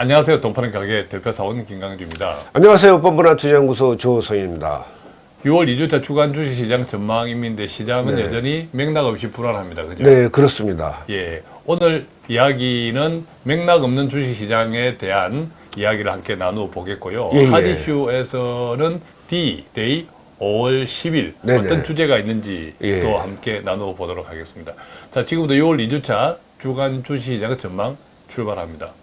안녕하세요. 돈파는 가게 대표사원 김강주입니다. 안녕하세요. 뻔뻔한 투자연구소 조성입니다. 6월 2주차 주간 주식시장 전망입니다. 시장은 네. 여전히 맥락 없이 불안합니다. 그죠? 네, 그렇습니다. 예. 오늘 이야기는 맥락 없는 주식시장에 대한 이야기를 함께 나누어 보겠고요. 예, 예. 핫이슈에서는 D, day 5월 10일 네네. 어떤 주제가 있는지 예. 또 함께 나누어 보도록 하겠습니다. 자, 지금부터 6월 2주차 주간 주식시장 전망 출발합니다.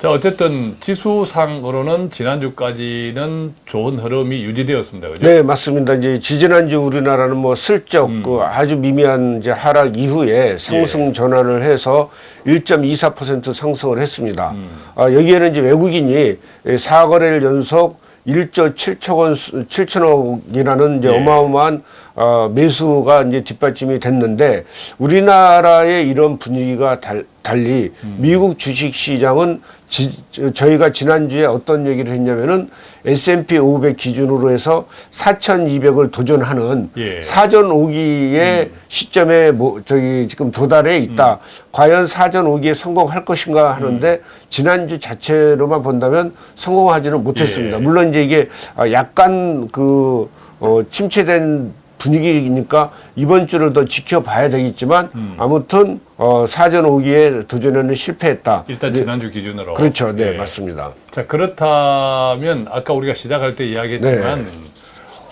자, 어쨌든 지수상으로는 지난주까지는 좋은 흐름이 유지되었습니다. 그죠? 네, 맞습니다. 이제 지지난주 우리나라는 뭐 슬쩍 그 아주 미미한 이제 하락 이후에 상승 전환을 해서 1.24% 상승을 했습니다. 아, 여기에는 이제 외국인이 4거래일 연속 1조 7천 원, 7천억이라는 이제 예. 어마어마한 어, 매수가 이제 뒷받침이 됐는데 우리나라의 이런 분위기가 달, 달리 미국 주식 시장은 지, 저- 저희가 지난주에 어떤 얘기를 했냐면은 S&P 500 기준으로 해서 4,200을 도전하는 예. 사전 오기의 시점에 뭐 저기 지금 도달해 있다. 과연 사전 오기에 성공할 것인가 하는데 지난주 자체로만 본다면 성공하지는 못했습니다. 예. 물론 이제 이게 아, 약간 그 어, 침체된 분위기니까 이번 주를 더 지켜봐야 되겠지만 아무튼 어, 사전 오기에 도전에는 실패했다. 일단 네, 지난주 기준으로. 그렇죠. 네, 예. 맞습니다. 자 그렇다면 아까 우리가 시작할 때 이야기했지만 네.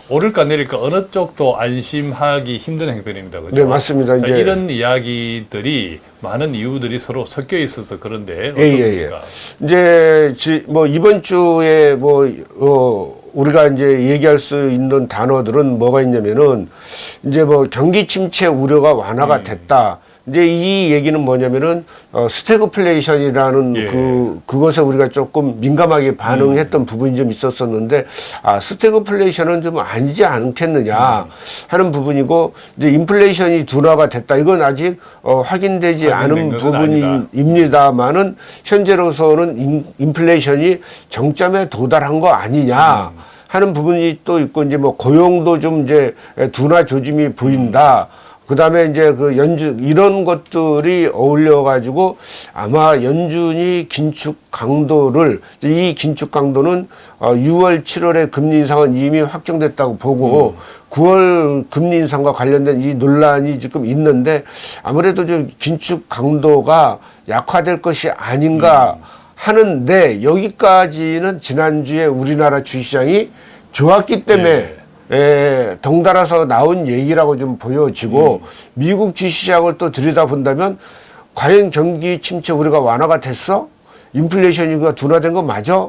오를까 내릴까 어느 쪽도 안심하기 힘든 행편입니다. 그죠? 네, 맞습니다. 자, 이제- 이런 이야기들이 많은 이유들이 서로 섞여 있어서 그런데 예, 예, 어떻습니까? 이제 지, 뭐 이번 주에 뭐 어, 우리가 이제 얘기할 수 있는 단어들은 뭐가 있냐면은 이제 뭐 경기 침체 우려가 음. 완화가 됐다. 이제 이 얘기는 뭐냐면은 어, 스태그플레이션이라는 예. 그 그것에 우리가 조금 민감하게 반응했던 음. 부분이 좀 있었었는데 아 스태그플레이션은 좀 아니지 않겠느냐 음. 하는 부분이고 이제 인플레이션이 둔화가 됐다. 이건 아직 어, 확인되지 않은 것은 부분이 아니다. 입니다만은 현재로서는 인, 인플레이션이 정점에 도달한 거 아니냐 하는 부분이 또 있고 이제 뭐 고용도 좀 이제 둔화 조짐이 보인다. 그 다음에 이제 그 연준 이런 것들이 어울려 가지고 아마 연준이 긴축 강도를 이 긴축 강도는 어 6월 7월에 금리 인상은 이미 확정됐다고 보고 9월 금리 인상과 관련된 이 논란이 지금 있는데 아무래도 좀 긴축 강도가 약화될 것이 아닌가 하는데 여기까지는 지난주에 우리나라 주시장이 좋았기 때문에 에, 덩달아서 나온 얘기라고 좀 보여지고 미국 주시장을 또 들여다본다면 과연 경기 침체 우리가 완화가 됐어? 인플레이션이가 둔화된 거 맞아?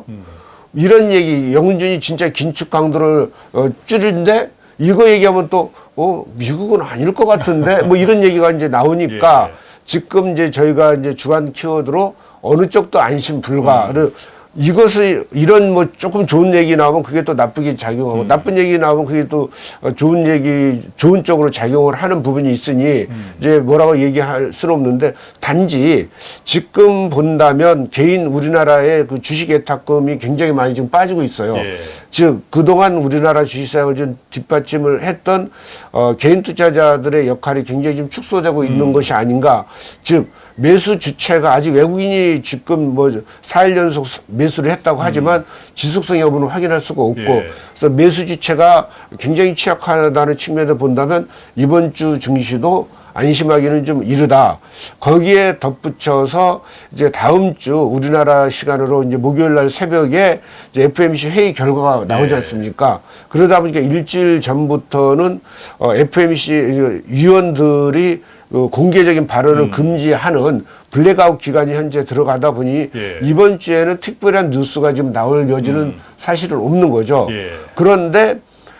이런 얘기 영준이 진짜 긴축 강도를 어, 줄인데 이거 얘기하면 또 어, 미국은 아닐 것 같은데 뭐 이런 얘기가 이제 나오니까 예. 지금 이제 저희가 이제 주간 키워드로 어느 쪽도 안심 불가를 이것을 이런 뭐 조금 좋은 얘기 나오면 그게 또 나쁘게 작용하고 나쁜 얘기 나오면 그게 또 어, 좋은 얘기 좋은 쪽으로 작용을 하는 부분이 있으니 이제 뭐라고 얘기할 수는 없는데 단지 지금 본다면 개인 우리나라의 그 주식 예탁금이 굉장히 많이 지금 빠지고 있어요. 예. 즉 그동안 우리나라 주식시장을 좀 뒷받침을 했던 어, 개인 투자자들의 역할이 굉장히 좀 축소되고 있는 것이 아닌가. 즉 매수 주체가 아직 외국인이 지금 뭐 4일 연속 매 수를 했다고 하지만 지속성 여부는 확인할 수가 없고 예. 그래서 매수 주체가 굉장히 취약하다는 측면에서 본다면 이번 주 증시도 안심하기는 좀 이르다. 거기에 덧붙여서 이제 다음 주 우리나라 시간으로 이제 목요일 날 새벽에 이제 FOMC 회의 결과가 나오지 네. 않습니까? 그러다 보니까 일주일 전부터는 어, FOMC 위원들이 어, 공개적인 발언을 금지하는 블랙아웃 기간이 현재 들어가다 보니 예. 이번 주에는 특별한 뉴스가 지금 나올 여지는 사실은 없는 거죠. 예. 그런데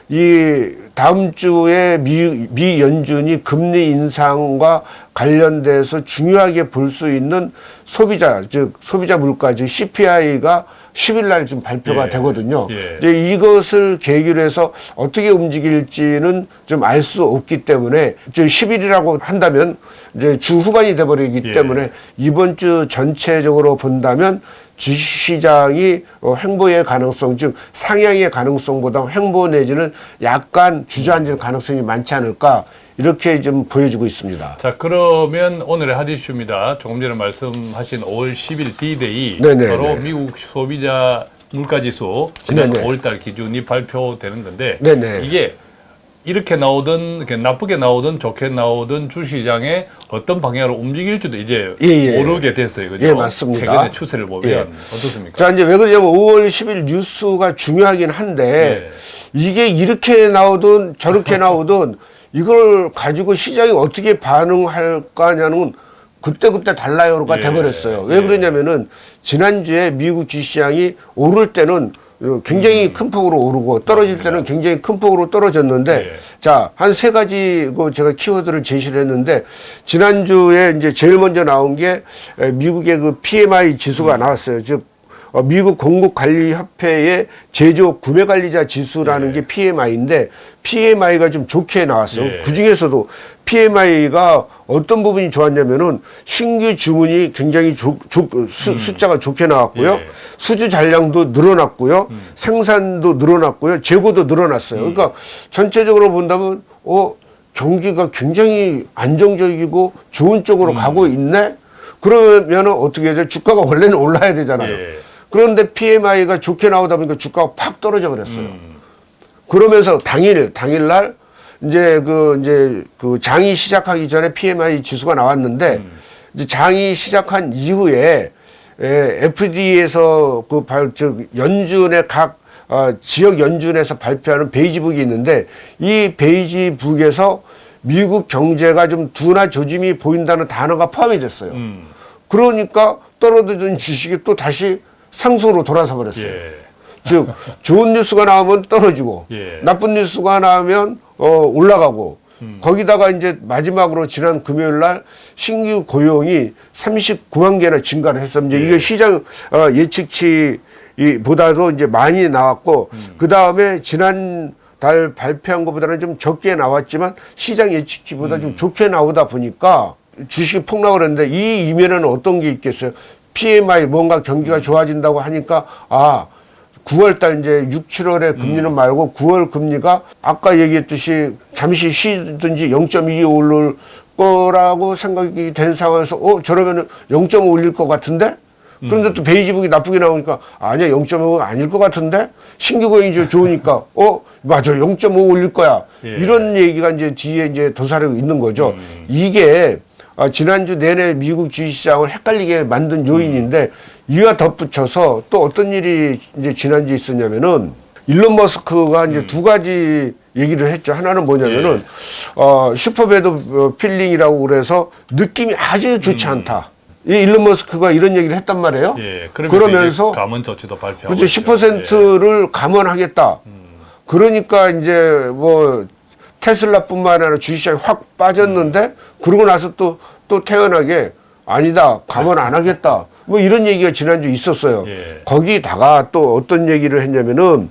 이 다음 주에 미, 미 연준이 금리 인상과 관련돼서 중요하게 볼 수 있는 소비자 즉 소비자 물가 즉 CPI가 10일 날 지금 발표가 예. 되거든요. 예. 이제 이것을 계기로 해서 어떻게 움직일지는 좀 알 수 없기 때문에 이제 10일이라고 한다면 이제 주 후반이 돼버리기 예. 때문에 이번 주 전체적으로 본다면 주시장이 어, 횡보의 가능성, 즉 상향의 가능성보다 횡보 내지는 약간 주저앉을 가능성이 많지 않을까 이렇게 좀 보여주고 있습니다. 자 그러면 오늘의 핫 이슈입니다. 조금 전에 말씀하신 5월 10일 D-Day 네네, 바로 네. 미국 소비자 물가지수 지난 네네. 5월달 기준이 발표되는 건데 네네. 이게 이렇게 나오든 이렇게 나쁘게 나오든 좋게 나오든 주시장에 어떤 방향으로 움직일지도 이제 예, 예. 모르게 됐어요. 그죠? 예, 맞습니다. 최근의 추세를 보면 예. 어떻습니까? 자, 이제 왜 그러냐면 5월 10일 뉴스가 중요하긴 한데 네. 이게 이렇게 나오든 저렇게 나오든 이걸 가지고 시장이 어떻게 반응할까냐는 그때그때 달라요가 예. 돼버렸어요. 왜 예. 그러냐면은 지난주에 미국 주시장이 오를 때는 음. 굉장히 큰 폭으로 오르고 떨어질 때는 굉장히 큰 폭으로 떨어졌는데 예. 자, 한 세 가지 그 제가 키워드를 제시를 했는데 지난주에 이제 제일 먼저 나온 게 에, 미국의 그 PMI 지수가 음. 나왔어요. 즉 어, 미국 공급관리협회의 제조 구매관리자 지수라는 예. 게 PMI인데 PMI가 좀 좋게 나왔어요. 예. 그 중에서도 PMI가 어떤 부분이 좋았냐면은 신규 주문이 굉장히 조, 조- 수, 숫자가 좋게 나왔고요. 음. 예. 수주 잔량도 늘어났고요. 생산도 늘어났고요. 재고도 늘어났어요. 음. 그러니까 전체적으로 본다면 어 경기가 굉장히 안정적이고 좋은 음. 쪽으로 가고 있네. 그러면은 어떻게 해야 돼? 주가가 원래는 올라야 되잖아요. 예. 그런데 PMI가 좋게 나오다 보니까 주가가 팍 떨어져 버렸어요. 음. 그러면서 당일 당일날 이제 그 이제 그 장이 시작하기 전에 PMI 지수가 나왔는데 음. 이제 장이 시작한 이후에 에, FDA에서 그 발, 즉 연준의 각 어, 지역 연준에서 발표하는 베이지북이 있는데 이 베이지북에서 미국 경제가 좀 둔화 조짐이 보인다는 단어가 포함이 됐어요. 음. 그러니까 떨어지던 주식이 또 다시 상승으로 돌아서 버렸어요. 예. 즉 좋은 뉴스가 나오면 떨어지고 예. 나쁜 뉴스가 나오면 어 올라가고 음. 거기다가 이제 마지막으로 지난 금요일 날 신규 고용이 39만 개나 증가를. 이제 예. 이게 시장 어 예측치 이 보다도 이제 많이 나왔고 음. 그 다음에 지난 달 발표한 것보다는 좀 적게 나왔지만 시장 예측치보다 음. 좀 좋게 나오다 보니까 주식이 폭락을 했는데 이 이면에는 어떤 게 있겠어요? PMI 뭔가 음. 경기가 좋아진다고 하니까 아 9월 달 이제 6, 7월에 금리는 말고 9월 금리가 아까 얘기했듯이 잠시 쉬든지 0.2 오를 거라고 생각이 된 상황에서 어 저러면 은 0.5 올릴 것 같은데? 그런데 또 베이지북이 나쁘게 나오니까 아니야 0.5가 아닐 것 같은데? 신규 고용이 좀 좋으니까 어 맞아 0.5 올릴 거야. 예. 이런 얘기가 이제 뒤에 이제 도사리고 있는 거죠. 이게 아, 지난주 내내 미국 주식시장을 헷갈리게 만든 요인인데 이와 덧붙여서 또 어떤 일이 이제 지난주에 있었냐면은 일론 머스크가 이제 두 가지 얘기를 했죠. 하나는 뭐냐면은 어, super bad 어, feeling이라고 그래서 느낌이 아주 좋지 않다. 이 일론 머스크가 이런 얘기를 했단 말이에요. 예. 그러면서, 감원 조치도 발표하고 그렇죠. 있죠. 10%를 감원하겠다. 그러니까 이제 뭐 테슬라뿐만 아니라 주식시장이 확 빠졌는데 그러고 나서 또 또 태연하게 아니다 감원 안 하겠다. 뭐 이런 얘기가 지난주 에 있었어요. 예. 거기다가 또 어떤 얘기를 했냐면은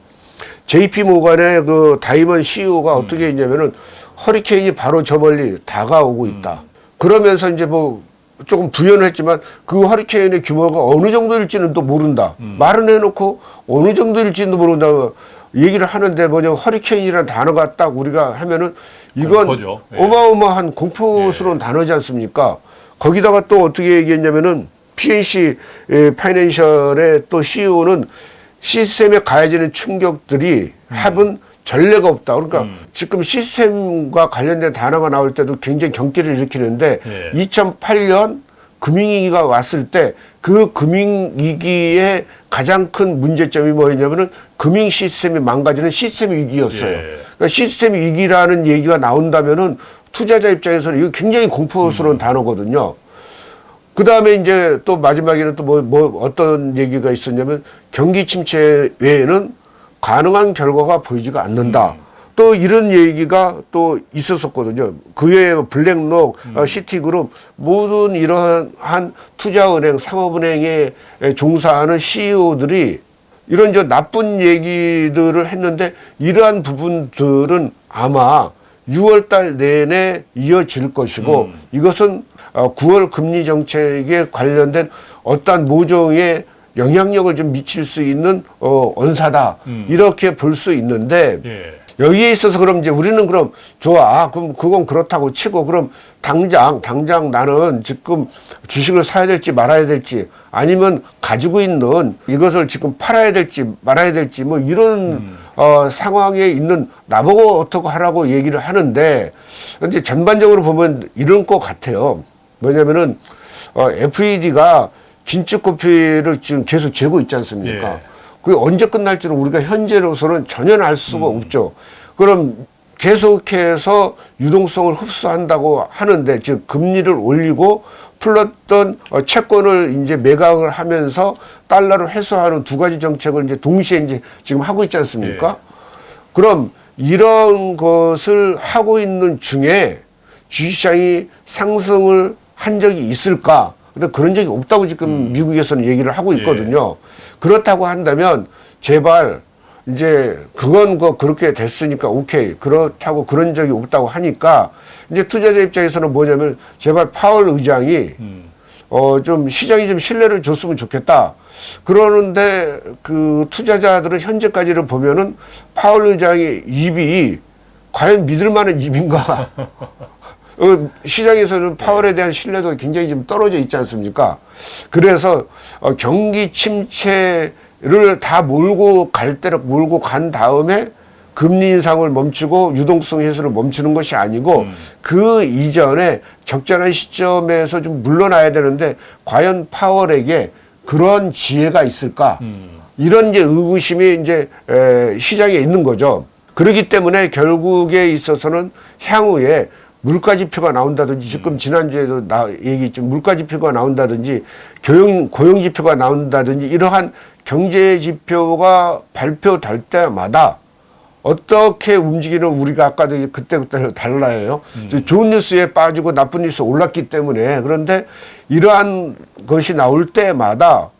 JP 모간의 그 다이먼 CEO가 어떻게 했냐면은 허리케인이 바로 저 멀리 다가오고 있다. 그러면서 이제 뭐 조금 부연을 했지만 그 허리케인의 규모가 어느 정도일지는 또 모른다. 말은 해놓고 어느 정도일지도 모른다. 얘기를 하는데 뭐냐 허리케인이라는 단어가 딱 우리가 하면은 이건 공포죠. 예. 어마어마한 공포스러운 단어지 않습니까? 거기다가 또 어떻게 얘기했냐면은 PNC 에, 파이낸셜의 또 CEO는 시스템에 가해지는 충격들이 합은 전례가 없다. 그러니까 음. 지금 시스템과 관련된 단어가 나올 때도 굉장히 경기를 일으키는데 예. 2008년 금융위기가 왔을 때 그 금융위기의 가장 큰 문제점이 뭐였냐면은 금융 시스템이 망가지는 시스템 위기였어요. 예. 그러니까 시스템 위기라는 얘기가 나온다면은 투자자 입장에서는 이거 굉장히 공포스러운 단어거든요. 그 다음에 이제 또 마지막에는 또 뭐, 뭐 어떤 얘기가 있었냐면 경기 침체 외에는 가능한 결과가 보이지가 않는다. 또 이런 얘기가 또 있었었거든요. 그 외에 블랙록, 어, 시티그룹 모든 이러한 투자은행, 상업은행에 종사하는 CEO들이 이런 저 나쁜 얘기들을 했는데 이러한 부분들은 아마 6월 달 내내 이어질 것이고 음. 이것은 어, 9월 금리 정책에 관련된 어떠한 모종의 영향력을 좀 미칠 수 있는 어, 언사다 음. 이렇게 볼 수 있는데 예. 여기에 있어서 그럼 이제 우리는 그럼 좋아 그럼 그건 그렇다고 치고 그럼 당장 당장 나는 지금 주식을 사야 될지 말아야 될지 아니면 가지고 있는 이것을 지금 팔아야 될지 말아야 될지 뭐 이런 어, 상황에 있는 나보고 어떻게 하라고 얘기를 하는데 근데 전반적으로 보면 이런 것 같아요 뭐냐면은 어, FED가 긴축 고피를 지금 계속 재고 있지 않습니까? 예. 그게 언제 끝날지는 우리가 현재로서는 전혀 알 수가 없죠. 그럼 계속해서 유동성을 흡수한다고 하는데 즉 금리를 올리고 풀렸던 어, 채권을 이제 매각을 하면서 달러를 회수하는 두 가지 정책을 이제 동시에 이제 지금 하고 있지 않습니까? 그럼 이런 것을 하고 있는 중에 주식시장이 상승을 한 적이 있을까? 근데 그런 적이 없다고 지금 미국에서는 얘기를 하고 있거든요. 그렇다고 한다면 제발 이제 그건 그 그렇게 됐으니까 오케이 그렇다고 그런 적이 없다고 하니까 이제 투자자 입장에서는 뭐냐면 제발 파월 의장이 음. 어좀 시장이 좀 신뢰를 줬으면 좋겠다. 그러는데 그 투자자들은 현재까지를 보면은 파월 의장의 입이 과연 믿을 만한 입인가? 어, 시장에서는 파월에 대한 신뢰도가 굉장히 좀 떨어져 있지 않습니까? 그래서 어, 경기 침체를 다 몰고 갈 때로 몰고 간 다음에 금리 인상을 멈추고 유동성 해소를 멈추는 것이 아니고 그 이전에 적절한 시점에서 좀 물러나야 되는데 과연 파월에게 그런 지혜가 있을까? 음. 이런 이제 의구심이 이제 에, 시장에 있는 거죠. 그렇기 때문에 결국에 있어서는 향후에 물가 지표가 나온다든지 지금 지난주에도 나 얘기했지만 물가 지표가 나온다든지 교용 고용 지표가 나온다든지 이러한 경제 지표가 발표될 때마다 어떻게 움직이는 우리가 아까도 그때 그때 달라요. 좋은 뉴스에 빠지고 나쁜 뉴스 에 올랐기 때문에 그런데 이러한 것이 나올 때마다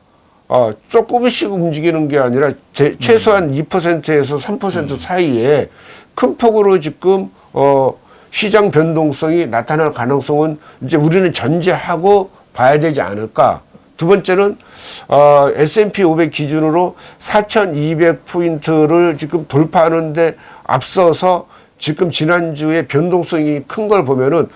어, 조금씩 움직이는 게 아니라 대- 최소한 2%에서 3% 사이에 큰 폭으로 지금 어, 시장 변동성이 나타날 가능성은 이제 우리는 전제하고 봐야 되지 않을까. 두 번째는 어, S&P 500 기준으로 4,200 포인트를 지금 돌파하는데 앞서서 지금 지난주에 변동성이 큰 걸 보면은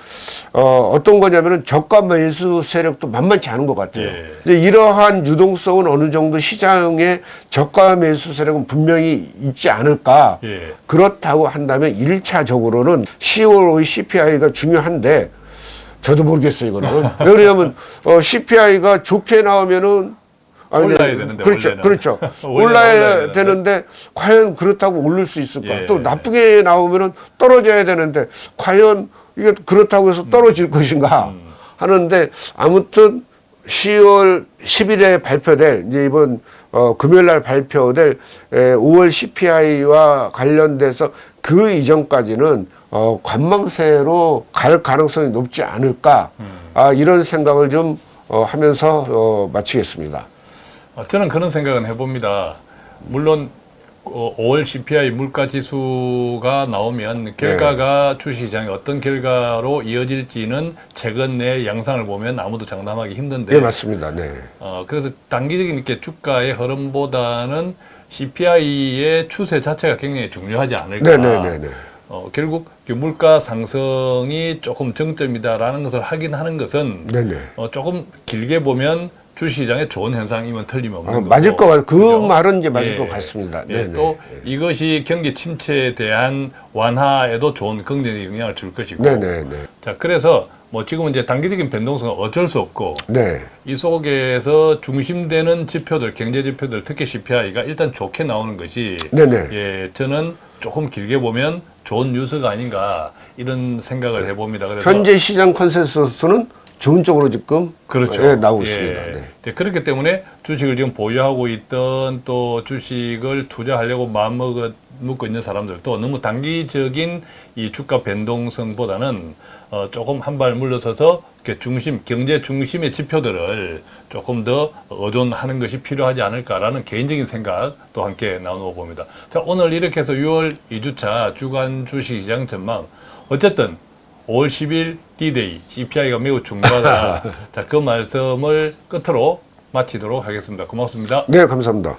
어, 어떤 거냐면은 저가 매수 세력도 만만치 않은 것 같아요. 예. 이제 이러한 유동성은 어느 정도 시장에 저가 매수 세력은 분명히 있지 않을까. 예. 그렇다고 한다면 일차적으로는 10월 CPI가 중요한데 저도 모르겠어요, 이거는. 왜냐하면 어, CPI가 좋게 나오면은 아니, 올라야 네, 되는데, 그렇죠, 원래는. 그렇죠. 올라야 올라야 되는데. 되는데 과연 그렇다고 오를 수 있을까? 예. 또 나쁘게 나오면은 떨어져야 되는데 과연 이게 그렇다고 해서 떨어질 음. 것인가 하는데 아무튼 10월 10일에 발표될 이제 이번 어, 금요일 날 발표될 에, 5월 CPI와 관련돼서 그 이전까지는 어, 관망세로 갈 가능성이 높지 않을까 음. 아, 이런 생각을 좀 어, 하면서 어, 마치겠습니다. 어, 저는 그런 생각은 해봅니다. 물론 어, 5월 CPI 물가 지수가 나오면 결과가 주식시장에 어떤 결과로 이어질지는 최근 내 양상을 보면 아무도 장담하기 힘든데 네, 맞습니다. 네. 어, 그래서 단기적인 이렇게 주가의 흐름보다는 CPI의 추세 자체가 굉장히 중요하지 않을까. 네, 네, 네, 네. 어, 결국 그 물가 상승이 조금 정점이다라는 것을 확인하는 것은 네, 네. 어, 조금 길게 보면 주식시장에 좋은 현상이면 틀림없는 아. 맞을 것 같아요. 그 그죠? 말은 이제 맞을 예. 것 같습니다. 예. 또 이것이 경기 침체에 대한 완화에도 좋은 긍정적 영향을 줄 것이고. 네, 네, 네. 자, 그래서 뭐 지금은 이제 단기적인 변동성은 어쩔 수 없고 네. 이 속에서 중심되는 지표들, 경제 지표들, 특히 CPI가 일단 좋게 나오는 것이 네, 네. 예, 저는 조금 길게 보면 좋은 뉴스가 아닌가 이런 생각을 해봅니다. 그래서 현재 시장 컨센서스는 좋은 쪽으로 지금 그렇죠. 예, 나오고 예. 있습니다. 네. 네, 그렇기 때문에 주식을 지금 보유하고 있던 또 주식을 투자하려고 마음먹어 먹고 있는 사람들도 너무 단기적인 이 주가 변동성보다는 어, 조금 한 발 물러서서 중심 경제 중심의 지표들을 조금 더 의존하는 것이 필요하지 않을까라는 개인적인 생각도 함께 나누어 봅니다. 자 오늘 이렇게 해서 6월 2주차 주간 주식시장 전망 어쨌든 5월 10일 D-Day CPI가 매우 중요하다. 자, 그 말씀을 끝으로 마치도록 하겠습니다. 고맙습니다. 네, 감사합니다.